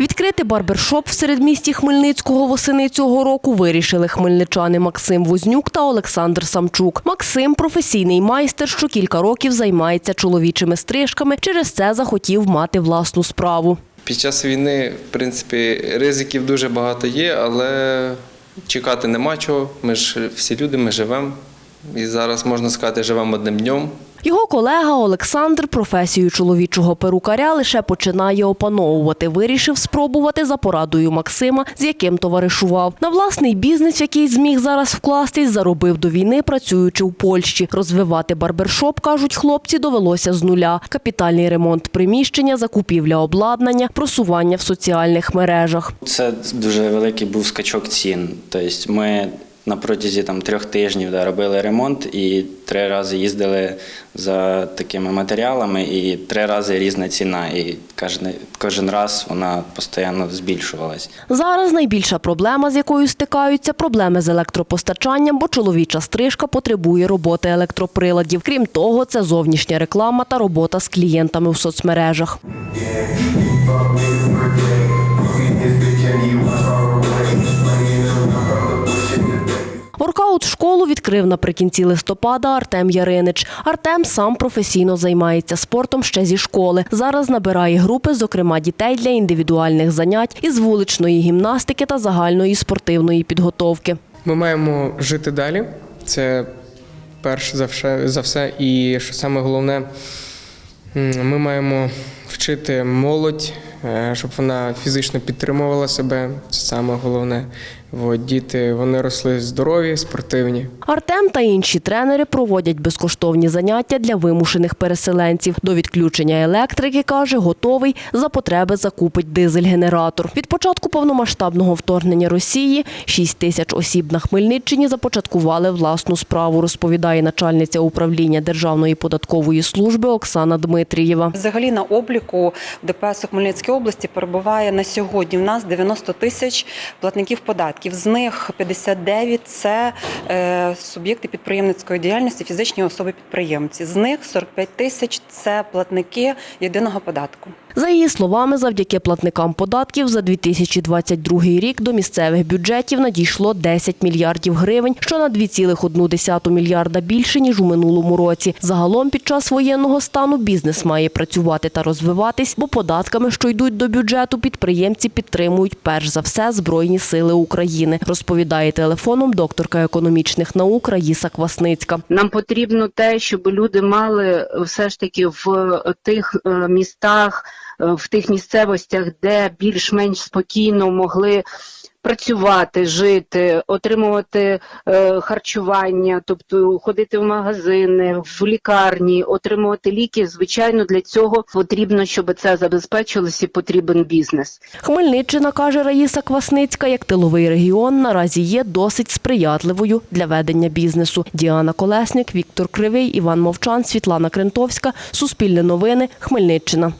Відкрити барбершоп в середмісті Хмельницького восени цього року вирішили хмельничани Максим Вознюк та Олександр Самчук. Максим професійний майстер, що кілька років займається чоловічими стрижками. Через це захотів мати власну справу. Під час війни, в принципі, ризиків дуже багато є, але чекати нема чого. Ми ж всі люди, ми живемо. І зараз можна сказати, живемо одним днем. Його колега Олександр професію чоловічого перукаря лише починає опановувати. Вирішив спробувати за порадою Максима, з яким товаришував. На власний бізнес, який зміг зараз вкластись, заробив до війни, працюючи в Польщі. Розвивати барбершоп, кажуть хлопці, довелося з нуля. Капітальний ремонт приміщення, закупівля обладнання, просування в соціальних мережах. Це дуже великий був скачок цін. Тобто ми на протязі там, трьох тижнів да, робили ремонт і три рази їздили за такими матеріалами, і три рази різна ціна. І кожен, кожен раз вона постійно збільшувалась. Зараз найбільша проблема, з якою стикаються, проблеми з електропостачанням, бо чоловіча стрижка потребує роботи електроприладів. Крім того, це зовнішня реклама та робота з клієнтами в соцмережах. Воркаут школу відкрив наприкінці листопада Артем Яринич. Артем сам професійно займається спортом ще зі школи. Зараз набирає групи, зокрема дітей для індивідуальних занять із вуличної гімнастики та загальної спортивної підготовки. Ми маємо жити далі. Це перш за все. І що саме головне, ми маємо вчити молодь, е, щоб вона фізично підтримувала себе. Це саме головне. От, діти вони росли здорові, спортивні. Артем та інші тренери проводять безкоштовні заняття для вимушених переселенців. До відключення електрики, каже, готовий за потреби закупить дизель-генератор. Від початку повномасштабного вторгнення Росії 6 тисяч осіб на Хмельниччині започаткували власну справу, розповідає начальниця управління Державної податкової служби Оксана Дмитрієва. Взагалі на обліку в ДПС у Хмельницькій області перебуває на сьогодні. В нас 90 тисяч платників податків. З них 59 – це е, суб'єкти підприємницької діяльності, фізичні особи-підприємці. З них 45 тисяч – це платники єдиного податку. За її словами, завдяки платникам податків за 2022 рік до місцевих бюджетів надійшло 10 мільярдів гривень, що на 2,1 мільярда більше, ніж у минулому році. Загалом під час воєнного стану бізнес має працювати та розвиватись, бо податками, що йдуть до бюджету, підприємці підтримують перш за все Збройні сили України, розповідає телефоном докторка економічних наук Раїса Квасницька. Нам потрібно те, щоб люди мали все ж таки в тих е, містах, в тих місцевостях, де більш-менш спокійно могли працювати, жити, отримувати е, харчування, тобто ходити в магазини, в лікарні, отримувати ліки. Звичайно, для цього потрібно, щоб це забезпечилось і потрібен бізнес. Хмельниччина, каже Раїса Квасницька, як тиловий регіон, наразі є досить сприятливою для ведення бізнесу. Діана Колесник, Віктор Кривий, Іван Мовчан, Світлана Крентовська. Суспільне новини. Хмельниччина.